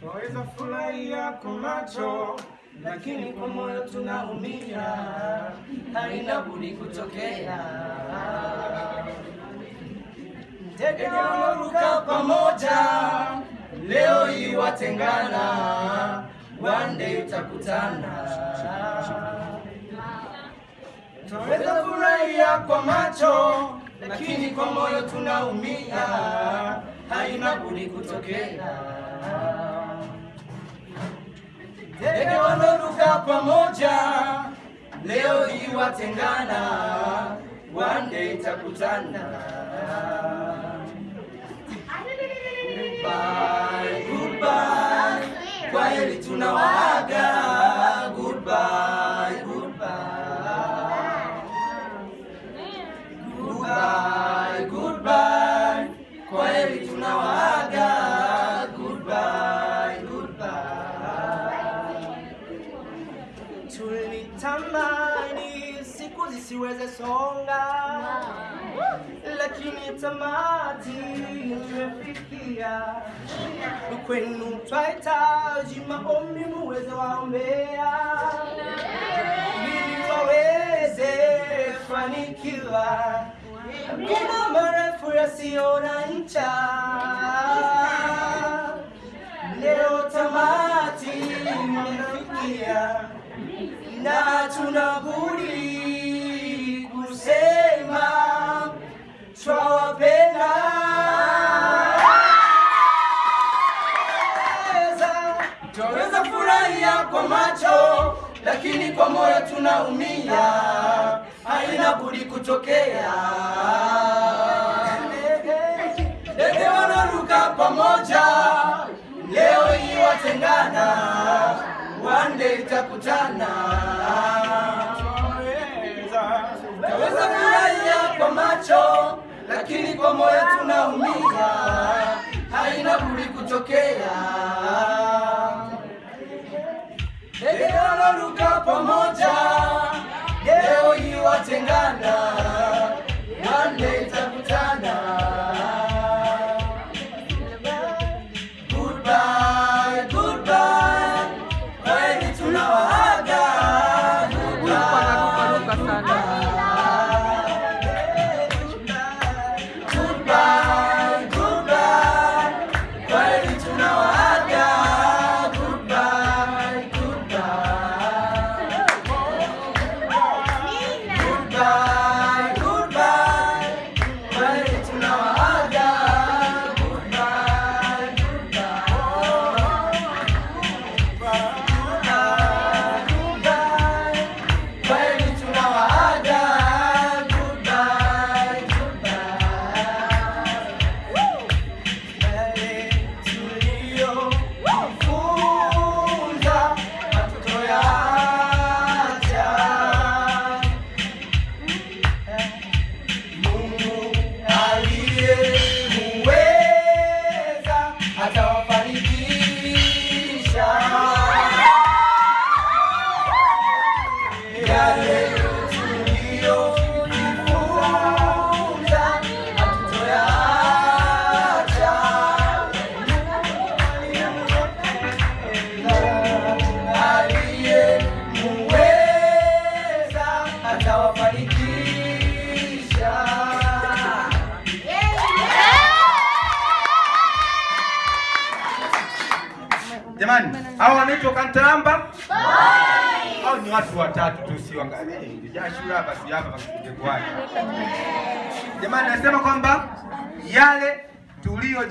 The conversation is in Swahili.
Twaweza furahia kwa macho, lakini kwa moyo tunaumia, haina budi kutokea. Ndege wanaruka pamoja, leo hii watengana, one day utakutana. Twaweza furahia kwa macho, lakini kwa moyo tunaumia, haina budi kutokea. Ndege wanaruka pamoja, leo hii watengana, one day itakutana. Siku zisiweze songa, lakini tamati nimefikia. Kwenu twahitaji maombi, muweze waombea. Ili waweze fanikiwa. Kuna marefu yasiyo na ncha, leo tamati imefikia na tunabudi Twaweza furahia kwa macho, lakini kwa moyo tunaumia, haina budi kutokea. Ndege wanaruka pamoja, leo hii watengana, one day itakutana. Taweza furahia kwa macho, lakini kwa moyo tunaumia, haina budi kutokea. 감사합니다. Jamani, hao wanaitwa Kantaramba au ni watu watatu tu, si wangapi? Jashu hapa si hapa kwa. Jamani, nasema kwamba yale tulio